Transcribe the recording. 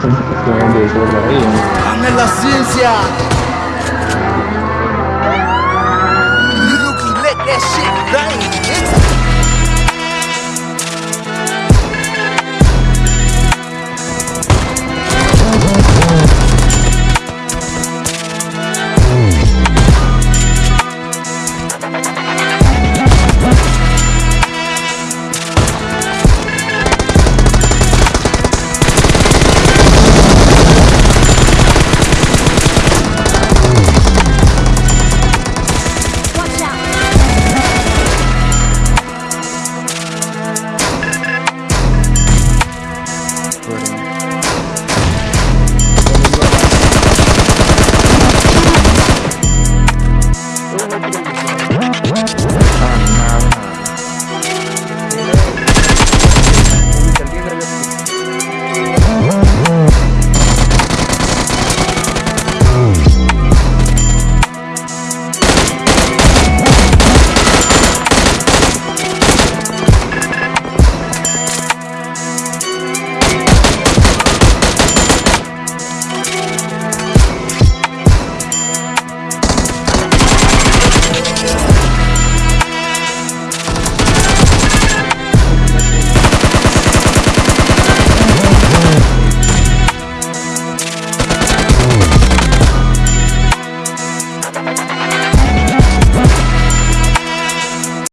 ¡Dame la ciencia! Rookie, let that shit bang!